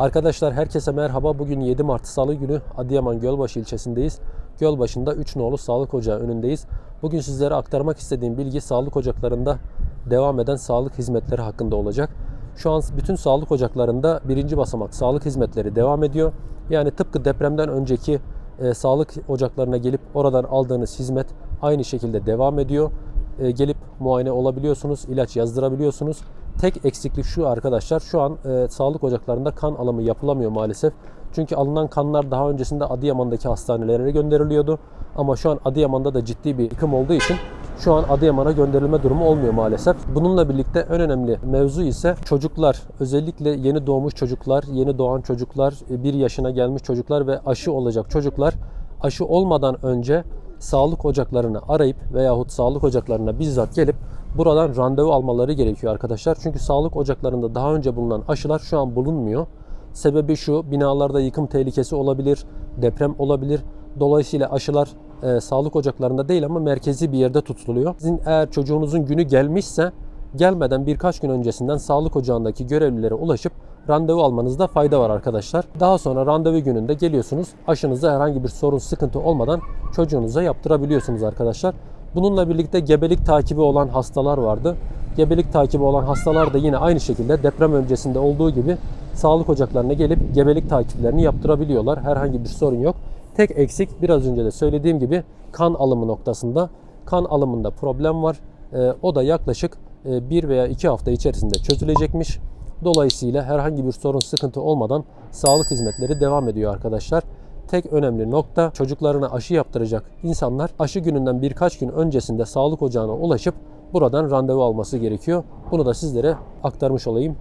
Arkadaşlar herkese merhaba. Bugün 7 Mart Salı günü Adıyaman Gölbaşı ilçesindeyiz. Gölbaşı'nda 3 nolu sağlık ocağı önündeyiz. Bugün sizlere aktarmak istediğim bilgi sağlık ocaklarında devam eden sağlık hizmetleri hakkında olacak. Şu an bütün sağlık ocaklarında birinci basamak sağlık hizmetleri devam ediyor. Yani tıpkı depremden önceki e, sağlık ocaklarına gelip oradan aldığınız hizmet aynı şekilde devam ediyor. E, gelip muayene olabiliyorsunuz, ilaç yazdırabiliyorsunuz. Tek eksiklik şu arkadaşlar. Şu an e, sağlık ocaklarında kan alımı yapılamıyor maalesef. Çünkü alınan kanlar daha öncesinde Adıyaman'daki hastanelere gönderiliyordu. Ama şu an Adıyaman'da da ciddi bir yıkım olduğu için şu an Adıyaman'a gönderilme durumu olmuyor maalesef. Bununla birlikte en önemli mevzu ise çocuklar. Özellikle yeni doğmuş çocuklar, yeni doğan çocuklar, 1 yaşına gelmiş çocuklar ve aşı olacak çocuklar aşı olmadan önce sağlık ocaklarını arayıp veyahut sağlık ocaklarına bizzat gelip buradan randevu almaları gerekiyor arkadaşlar. Çünkü sağlık ocaklarında daha önce bulunan aşılar şu an bulunmuyor. Sebebi şu, binalarda yıkım tehlikesi olabilir, deprem olabilir. Dolayısıyla aşılar e, sağlık ocaklarında değil ama merkezi bir yerde tutuluyor. Sizin eğer çocuğunuzun günü gelmişse gelmeden birkaç gün öncesinden sağlık ocağındaki görevlilere ulaşıp randevu almanızda fayda var arkadaşlar. Daha sonra randevu gününde geliyorsunuz. Aşınızda herhangi bir sorun, sıkıntı olmadan çocuğunuza yaptırabiliyorsunuz arkadaşlar. Bununla birlikte gebelik takibi olan hastalar vardı. Gebelik takibi olan hastalar da yine aynı şekilde deprem öncesinde olduğu gibi sağlık ocaklarına gelip gebelik takiplerini yaptırabiliyorlar. Herhangi bir sorun yok. Tek eksik biraz önce de söylediğim gibi kan alımı noktasında. Kan alımında problem var. Ee, o da yaklaşık e, bir veya iki hafta içerisinde çözülecekmiş. Dolayısıyla herhangi bir sorun sıkıntı olmadan sağlık hizmetleri devam ediyor arkadaşlar. Tek önemli nokta çocuklarına aşı yaptıracak insanlar aşı gününden birkaç gün öncesinde sağlık ocağına ulaşıp buradan randevu alması gerekiyor. Bunu da sizlere aktarmış olayım.